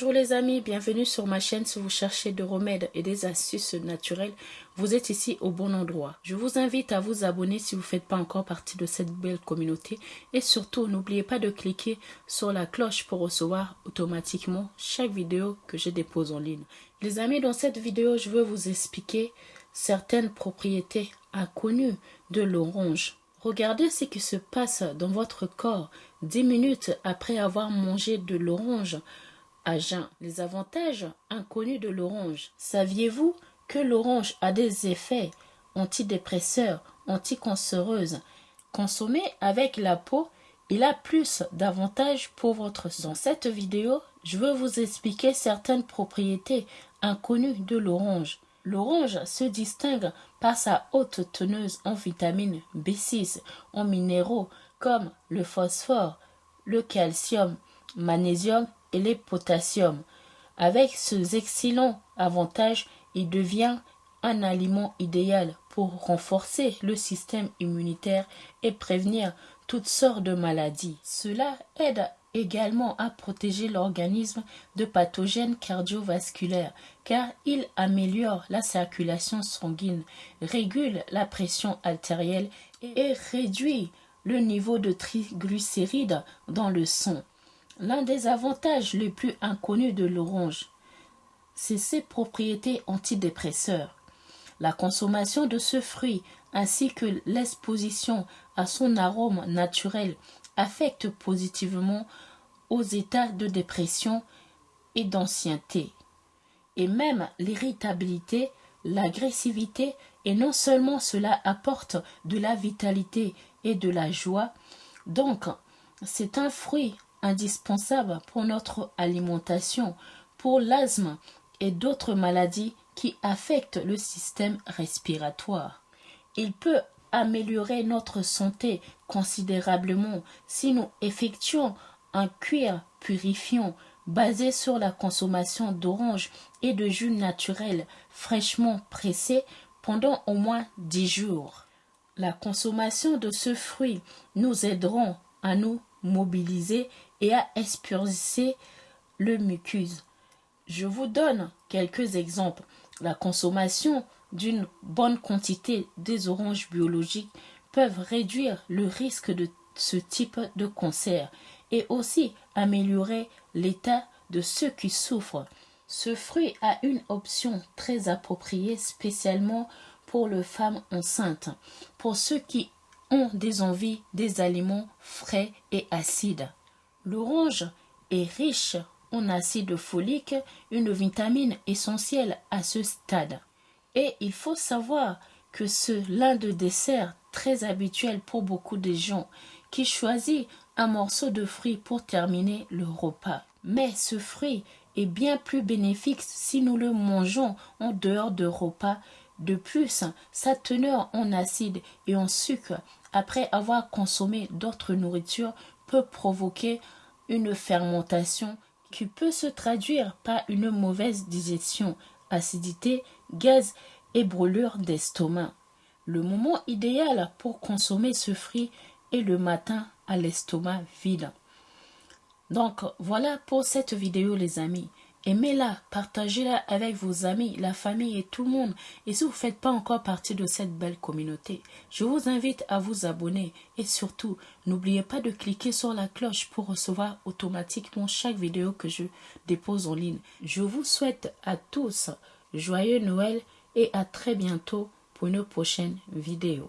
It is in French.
Bonjour les amis, bienvenue sur ma chaîne si vous cherchez des remèdes et des astuces naturelles. Vous êtes ici au bon endroit. Je vous invite à vous abonner si vous ne faites pas encore partie de cette belle communauté. Et surtout, n'oubliez pas de cliquer sur la cloche pour recevoir automatiquement chaque vidéo que je dépose en ligne. Les amis, dans cette vidéo, je veux vous expliquer certaines propriétés inconnues de l'orange. Regardez ce qui se passe dans votre corps 10 minutes après avoir mangé de l'orange Les avantages inconnus de l'orange. Saviez-vous que l'orange a des effets antidépresseurs, anticancéreuses? Consommé avec la peau, il a plus d'avantages pour votre sang. Dans cette vidéo, je veux vous expliquer certaines propriétés inconnues de l'orange. L'orange se distingue par sa haute teneuse en vitamine B6, en minéraux comme le phosphore, le calcium, magnésium et les potassium. Avec ces excellents avantages, il devient un aliment idéal pour renforcer le système immunitaire et prévenir toutes sortes de maladies. Cela aide également à protéger l'organisme de pathogènes cardiovasculaires car il améliore la circulation sanguine, régule la pression artérielle et réduit le niveau de triglycérides dans le sang. L'un des avantages les plus inconnus de l'orange, c'est ses propriétés antidépresseurs. La consommation de ce fruit ainsi que l'exposition à son arôme naturel affecte positivement aux états de dépression et d'ancienneté. Et même l'irritabilité, l'agressivité, et non seulement cela apporte de la vitalité et de la joie, donc c'est un fruit indispensable pour notre alimentation, pour l'asthme et d'autres maladies qui affectent le système respiratoire. Il peut améliorer notre santé considérablement si nous effectuons un cuir purifiant basé sur la consommation d'oranges et de jus naturel fraîchement pressé pendant au moins 10 jours. La consommation de ce fruit nous aideront à nous mobiliser et à expulser le mucus. Je vous donne quelques exemples. La consommation d'une bonne quantité des oranges biologiques peuvent réduire le risque de ce type de cancer et aussi améliorer l'état de ceux qui souffrent. Ce fruit a une option très appropriée spécialement pour les femmes enceintes, pour ceux qui des envies des aliments frais et acides. L'orange est riche en acide folique, une vitamine essentielle à ce stade. Et il faut savoir que c'est l'un des desserts très habituel pour beaucoup de gens qui choisissent un morceau de fruit pour terminer le repas. Mais ce fruit est bien plus bénéfique si nous le mangeons en dehors de repas. De plus, sa teneur en acide et en sucre après avoir consommé d'autres nourritures peut provoquer une fermentation qui peut se traduire par une mauvaise digestion, acidité, gaz et brûlure d'estomac. Le moment idéal pour consommer ce fruit est le matin à l'estomac vide. Donc voilà pour cette vidéo les amis. Aimez-la, partagez-la avec vos amis, la famille et tout le monde. Et si vous ne faites pas encore partie de cette belle communauté, je vous invite à vous abonner. Et surtout, n'oubliez pas de cliquer sur la cloche pour recevoir automatiquement chaque vidéo que je dépose en ligne. Je vous souhaite à tous joyeux Noël et à très bientôt pour une prochaine vidéo.